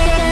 upside down.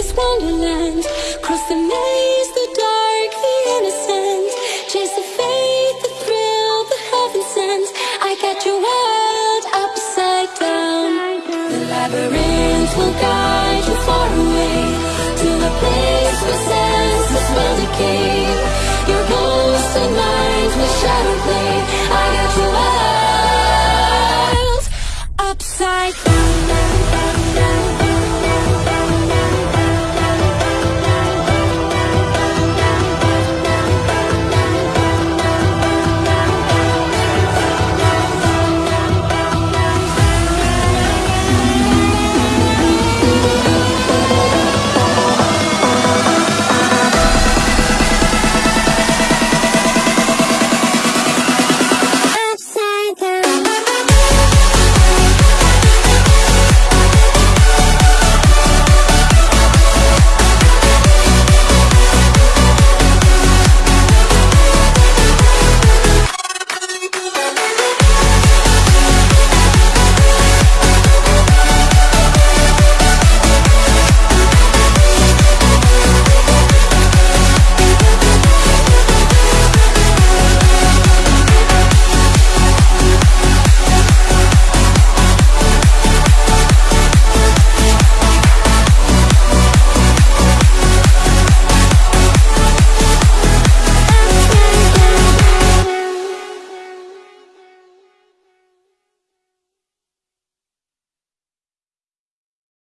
this wonderland. Cross the maze, the dark, the innocent. Chase the faith, the thrill, the heaven sent. I got your world upside down. The labyrinth will guide you far away. To the place where senses will decay. Your ghosts and minds will shadow play. I got your world upside down.